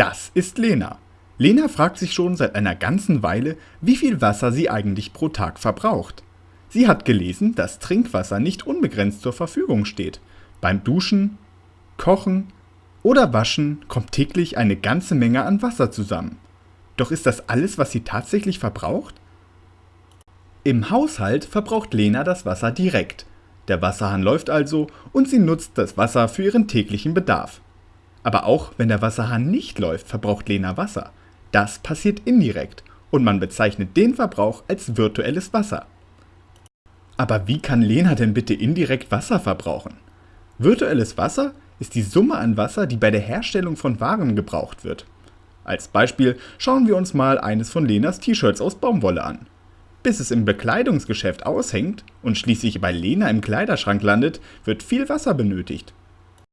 Das ist Lena. Lena fragt sich schon seit einer ganzen Weile, wie viel Wasser sie eigentlich pro Tag verbraucht. Sie hat gelesen, dass Trinkwasser nicht unbegrenzt zur Verfügung steht. Beim Duschen, Kochen oder Waschen kommt täglich eine ganze Menge an Wasser zusammen. Doch ist das alles, was sie tatsächlich verbraucht? Im Haushalt verbraucht Lena das Wasser direkt. Der Wasserhahn läuft also und sie nutzt das Wasser für ihren täglichen Bedarf. Aber auch wenn der Wasserhahn nicht läuft, verbraucht Lena Wasser. Das passiert indirekt und man bezeichnet den Verbrauch als virtuelles Wasser. Aber wie kann Lena denn bitte indirekt Wasser verbrauchen? Virtuelles Wasser ist die Summe an Wasser, die bei der Herstellung von Waren gebraucht wird. Als Beispiel schauen wir uns mal eines von Lenas T-Shirts aus Baumwolle an. Bis es im Bekleidungsgeschäft aushängt und schließlich bei Lena im Kleiderschrank landet, wird viel Wasser benötigt.